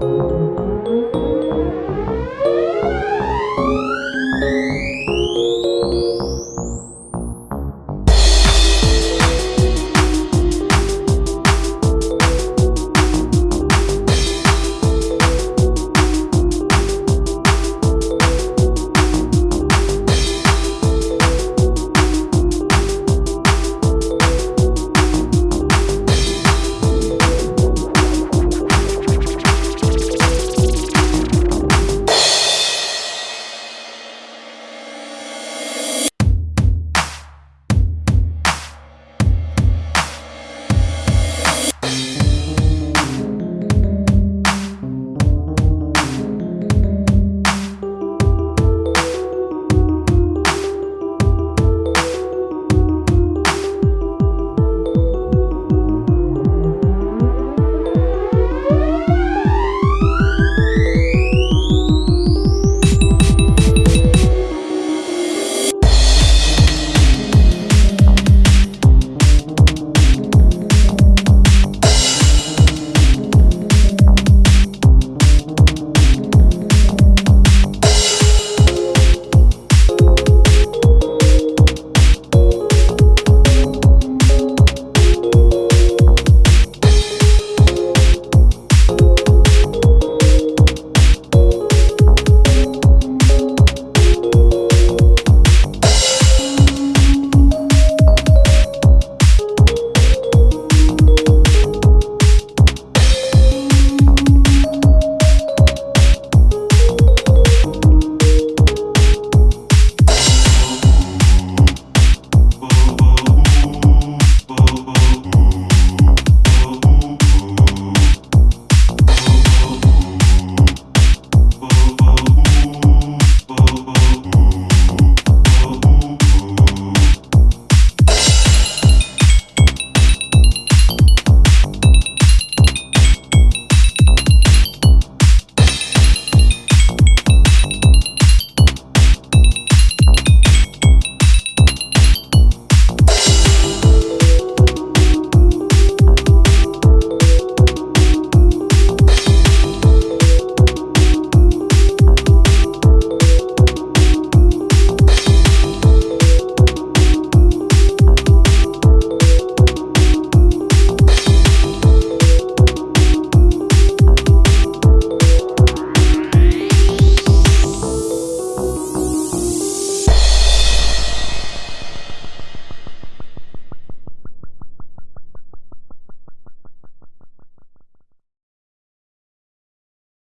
Música